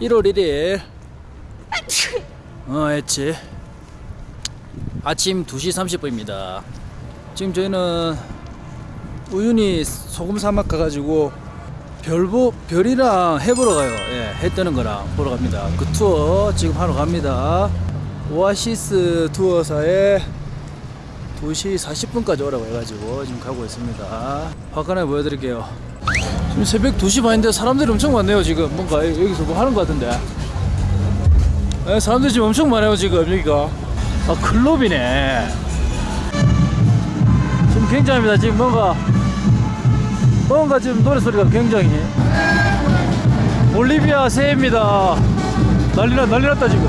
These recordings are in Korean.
1월 1일. 어 했지. 아침 2시 30분입니다. 지금 저희는 우윤히 소금 사막 가가지고 별보 별이랑 해 보러 가요. 예, 해 뜨는 거랑 보러 갑니다. 그 투어 지금 하러 갑니다. 오아시스 투어사에 2시 40분까지 오라고 해가지고 지금 가고 있습니다. 화끈하게 보여드릴게요 지금 새벽 2시 반인데 사람들이 엄청 많네요 지금. 뭔가 여기서 뭐 하는 것 같은데. 예, 사람들이 지금 엄청 많아요 지금 여기가. 아 클럽이네. 지금 굉장합니다. 지금 뭔가 뭔가 지금 노래소리가 굉장히. 볼리비아 새해입니다. 난리나 난리났다 지금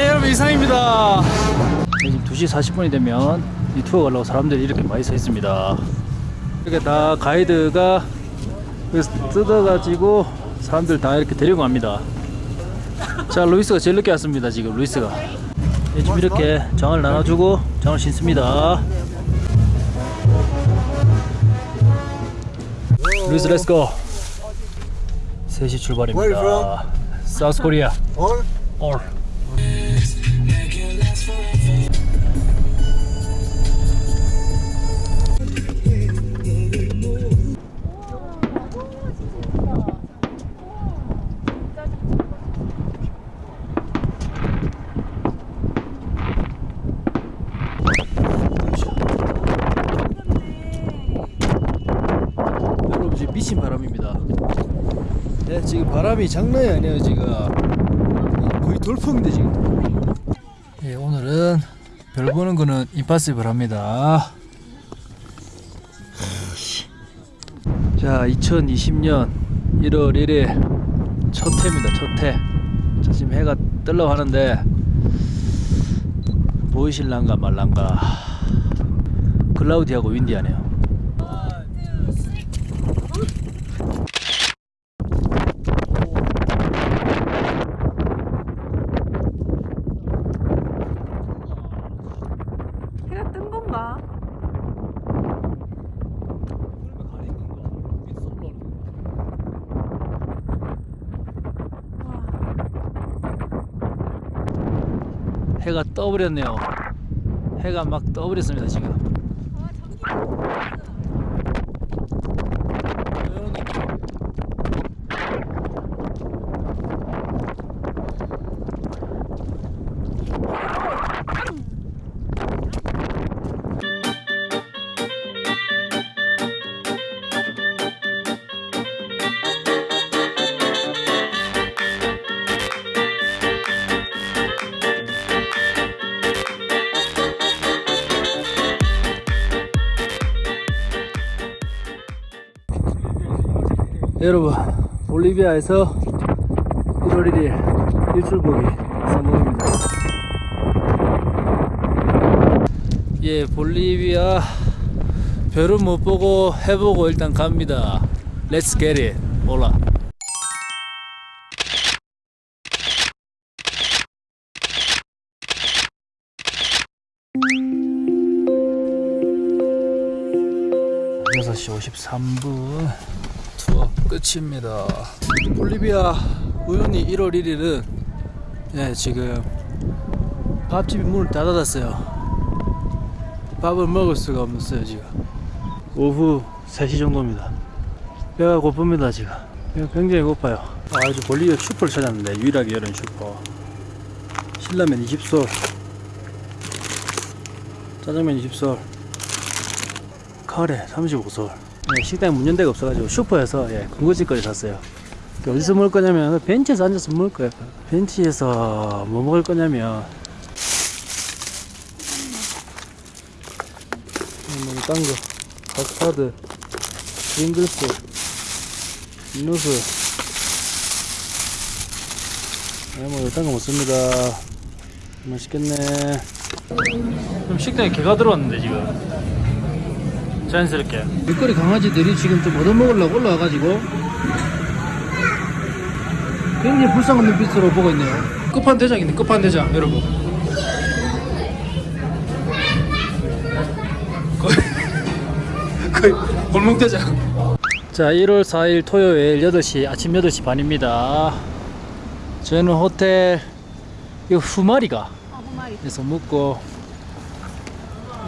예 여러분 이상입니다. 지금 2시 40분이 되면 이 투어 가려고 사람들이 이렇게 많이 서 있습니다. 이렇게 다 가이드가 뜯어가지고 사람들 다 이렇게 데리고 갑니다. 자 루이스가 제일 늦게 왔습니다 지금 루이스가. 예, 지금 이렇게 장을 나눠주고 장을 신습니다. 루이스 let's go 3시 출발입니다. 사우스 코리아 Or. 올 미친 바람입니다. 네, 지금 바람이 장난이 아니에요 지금 거의 돌풍인데 지금. 예, 오늘은 별 보는 거는 임파서블 합니다. 자, 2020년 1월 1일 첫 해입니다. 첫 해. 자, 지금 해가 뜨려고 하는데 보이실란가 말란가 클라우디하고 윈디하네요. 해가 뜬 건가? 해가 떠버렸네요. 해가 막 떠버렸습니다 지금. 여러분 볼리비아에서 1월 1일 일출 보기 성공입니다. 예, 볼리비아 별은 못 보고 해보고 일단 갑니다. Let's. 올라. 여섯 시 53분 투어 끝입니다. 볼리비아 우연히 1월 1일은 예, 지금 밥집이 문을 다 닫았어요. 밥을 먹을 수가 없어요 지금. 오후 3시 정도입니다. 배가 고픕니다 지금. 배가 굉장히 고파요. 아 이제 볼리비아 슈퍼를 찾았는데 유일하게 열린 슈퍼. 신라면 20솔. 짜장면 20솔. 카레 35솔 예, 식당에 문 연대가 없어가지고 슈퍼에서 예, 군것질거리 샀어요. 그러니까 어디서 먹을 거냐면 벤치에서 앉아서 먹을 거예요. 벤치에서 뭐 먹을 거냐면. 음, 뭐 딴거. 가스파드 링글스 음료수 네, 예, 뭐 일단 거 먹습니다. 맛있겠네. 그럼 식당에 개가 들어왔는데 지금? 자연스럽게. 길거리 강아지들이 지금 좀 얻어먹으려고 올라와가지고. 굉장히 불쌍한 눈빛으로 보고 있네요. 끝판대장이네, 끝판대장, 여러분. 거의, 거의 골목대장. 자, 1월 4일 토요일 8시, 아침 8시 반입니다. 저희는 호텔, 이 후마리가 에서 묵고,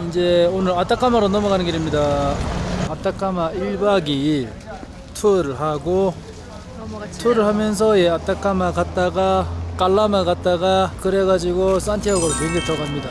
이제 오늘 아타카마로 넘어가는 길입니다. 아타카마 1박 2일 투어를 하고, 투어를 하면서 예, 아타카마 갔다가 깔라마 갔다가 그래가지고 산티아고로 비행기 타고 갑니다.